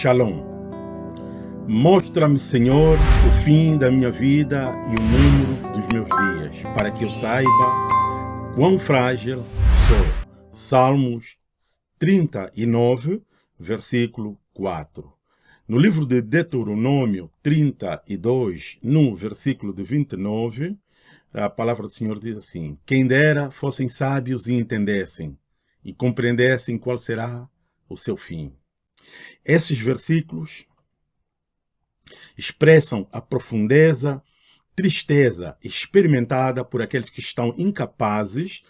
Shalom. Mostra-me, Senhor, o fim da minha vida e o número dos meus dias, para que eu saiba quão frágil sou. Salmos 39, versículo 4. No livro de Deuteronômio 32, no versículo de 29, a palavra do Senhor diz assim, Quem dera fossem sábios e entendessem, e compreendessem qual será o seu fim. Esses versículos expressam a profundeza, tristeza experimentada por aqueles que estão incapazes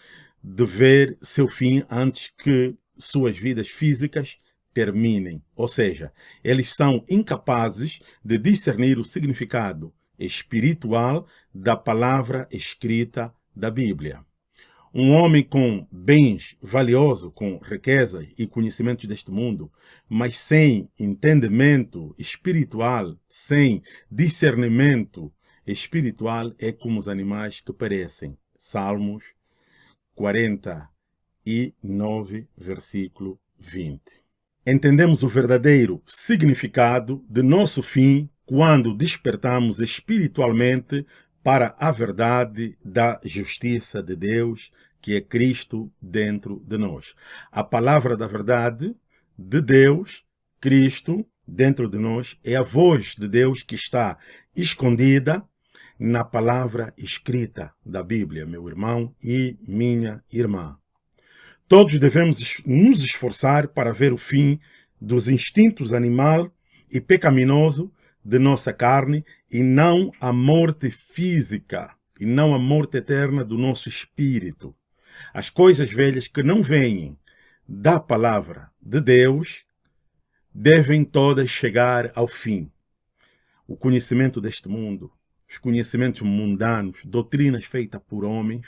de ver seu fim antes que suas vidas físicas terminem. Ou seja, eles são incapazes de discernir o significado espiritual da palavra escrita da Bíblia. Um homem com bens valiosos, com riqueza e conhecimentos deste mundo, mas sem entendimento espiritual, sem discernimento espiritual, é como os animais que perecem. Salmos 49, versículo 20. Entendemos o verdadeiro significado de nosso fim quando despertamos espiritualmente para a verdade da justiça de Deus, que é Cristo dentro de nós. A palavra da verdade de Deus, Cristo, dentro de nós, é a voz de Deus que está escondida na palavra escrita da Bíblia, meu irmão e minha irmã. Todos devemos nos esforçar para ver o fim dos instintos animal e pecaminoso de nossa carne e não a morte física, e não a morte eterna do nosso espírito. As coisas velhas que não vêm da palavra de Deus devem todas chegar ao fim. O conhecimento deste mundo, os conhecimentos mundanos, doutrinas feitas por homens,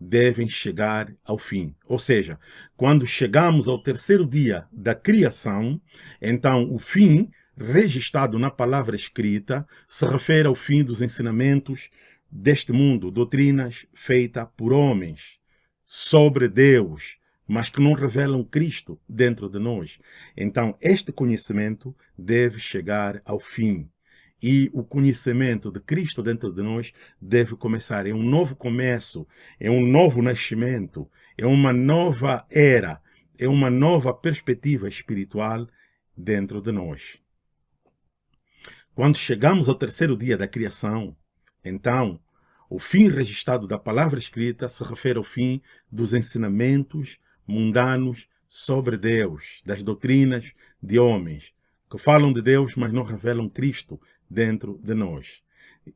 devem chegar ao fim. Ou seja, quando chegamos ao terceiro dia da criação, então o fim registrado na palavra escrita se refere ao fim dos ensinamentos deste mundo, doutrinas feitas por homens sobre Deus, mas que não revelam Cristo dentro de nós. Então, este conhecimento deve chegar ao fim. E o conhecimento de Cristo dentro de nós deve começar. É um novo começo, é um novo nascimento, é uma nova era, é uma nova perspectiva espiritual dentro de nós. Quando chegamos ao terceiro dia da criação, então, o fim registrado da palavra escrita se refere ao fim dos ensinamentos mundanos sobre Deus, das doutrinas de homens, que falam de Deus, mas não revelam Cristo dentro de nós.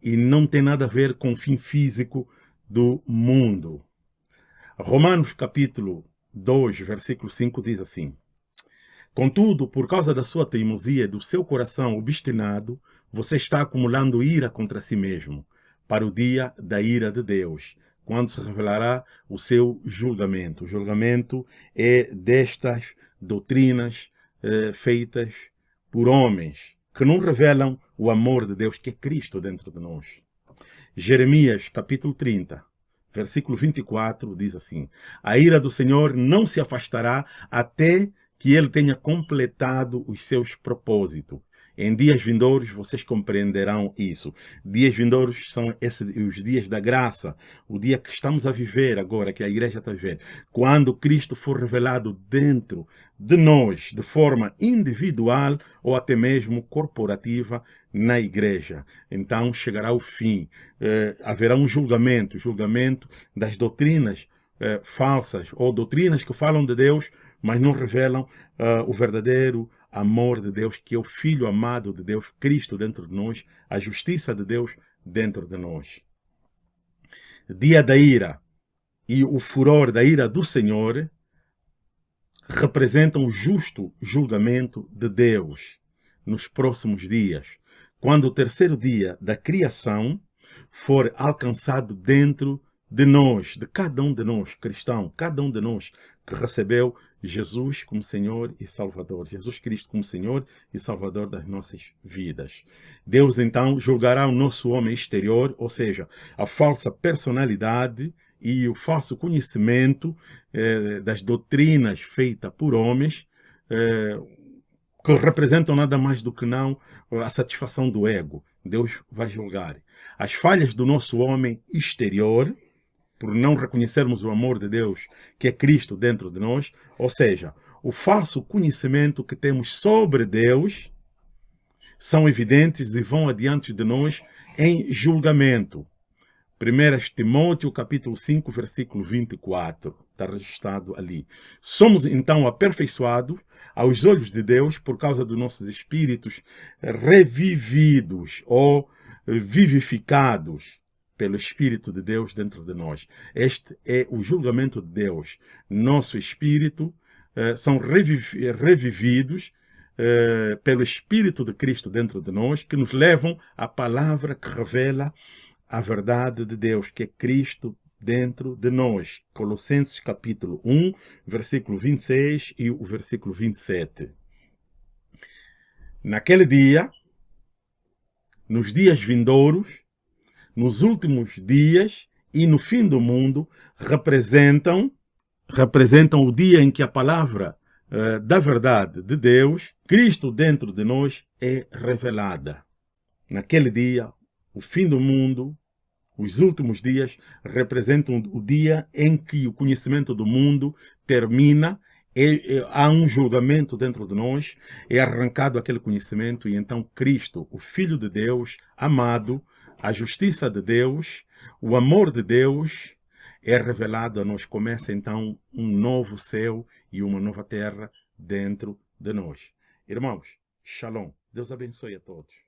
E não tem nada a ver com o fim físico do mundo. Romanos capítulo 2, versículo 5 diz assim, Contudo, por causa da sua teimosia e do seu coração obstinado, você está acumulando ira contra si mesmo, para o dia da ira de Deus, quando se revelará o seu julgamento. O julgamento é destas doutrinas eh, feitas por homens, que não revelam o amor de Deus, que é Cristo dentro de nós. Jeremias, capítulo 30, versículo 24, diz assim, A ira do Senhor não se afastará até que ele tenha completado os seus propósitos. Em dias vindouros vocês compreenderão isso. Dias vindouros são esses, os dias da graça, o dia que estamos a viver agora, que a igreja está viver. Quando Cristo for revelado dentro de nós, de forma individual ou até mesmo corporativa na igreja. Então chegará o fim. Eh, haverá um julgamento, julgamento das doutrinas eh, falsas ou doutrinas que falam de Deus, mas não revelam uh, o verdadeiro amor de Deus, que é o Filho amado de Deus, Cristo dentro de nós, a justiça de Deus dentro de nós. Dia da ira e o furor da ira do Senhor representam o justo julgamento de Deus nos próximos dias, quando o terceiro dia da criação for alcançado dentro de nós, de cada um de nós, cristão, cada um de nós que recebeu Jesus como Senhor e Salvador, Jesus Cristo como Senhor e Salvador das nossas vidas. Deus então julgará o nosso homem exterior, ou seja, a falsa personalidade e o falso conhecimento eh, das doutrinas feitas por homens, eh, que representam nada mais do que não a satisfação do ego. Deus vai julgar. As falhas do nosso homem exterior, por não reconhecermos o amor de Deus, que é Cristo dentro de nós, ou seja, o falso conhecimento que temos sobre Deus, são evidentes e vão adiante de nós em julgamento. 1 Timóteo capítulo 5, versículo 24, está registrado ali. Somos então aperfeiçoados aos olhos de Deus por causa dos nossos espíritos revividos ou vivificados pelo Espírito de Deus dentro de nós. Este é o julgamento de Deus. Nosso espírito eh, são reviv revividos eh, pelo Espírito de Cristo dentro de nós, que nos levam à palavra que revela a verdade de Deus, que é Cristo dentro de nós. Colossenses capítulo 1, versículo 26 e o versículo 27. Naquele dia, nos dias vindouros, nos últimos dias e no fim do mundo, representam, representam o dia em que a palavra uh, da verdade de Deus, Cristo dentro de nós, é revelada. Naquele dia, o fim do mundo, os últimos dias, representam o dia em que o conhecimento do mundo termina, é, é, há um julgamento dentro de nós, é arrancado aquele conhecimento e então Cristo, o Filho de Deus, amado, a justiça de Deus, o amor de Deus, é revelado a nós. Começa então um novo céu e uma nova terra dentro de nós. Irmãos, shalom. Deus abençoe a todos.